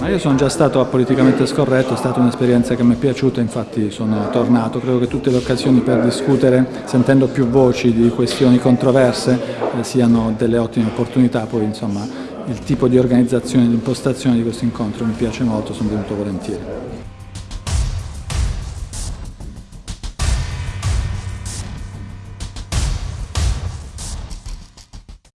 Ma io sono già stato politicamente scorretto, è stata un'esperienza che mi è piaciuta, infatti sono tornato. Credo che tutte le occasioni per discutere, sentendo più voci di questioni controverse, eh, siano delle ottime opportunità. Poi insomma il tipo di organizzazione e di impostazione di questo incontro mi piace molto, sono venuto volentieri.